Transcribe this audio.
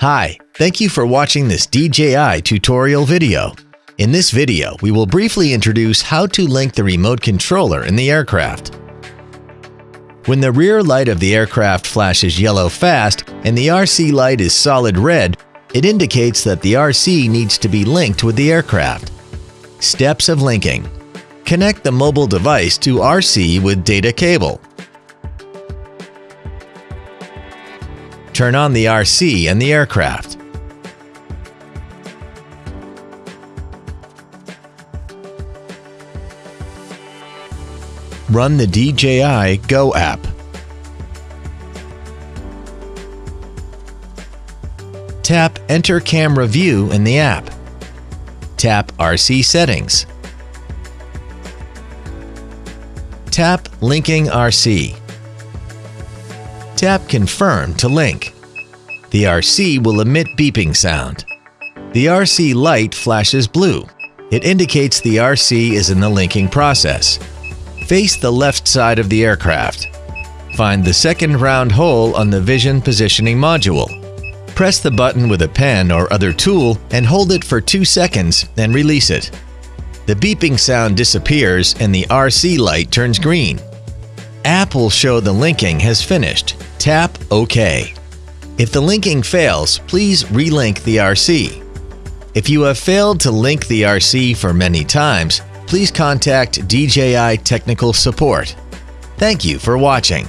Hi, thank you for watching this DJI tutorial video. In this video, we will briefly introduce how to link the remote controller in the aircraft. When the rear light of the aircraft flashes yellow fast and the RC light is solid red, it indicates that the RC needs to be linked with the aircraft. Steps of linking. Connect the mobile device to RC with data cable. Turn on the RC and the aircraft. Run the DJI Go app. Tap Enter Camera View in the app. Tap RC Settings. Tap Linking RC. Tap Confirm to link. The RC will emit beeping sound. The RC light flashes blue. It indicates the RC is in the linking process. Face the left side of the aircraft. Find the second round hole on the vision positioning module. Press the button with a pen or other tool and hold it for 2 seconds, then release it. The beeping sound disappears and the RC light turns green. App will show the linking has finished. Tap OK. If the linking fails, please relink the RC. If you have failed to link the RC for many times, please contact DJI Technical Support. Thank you for watching.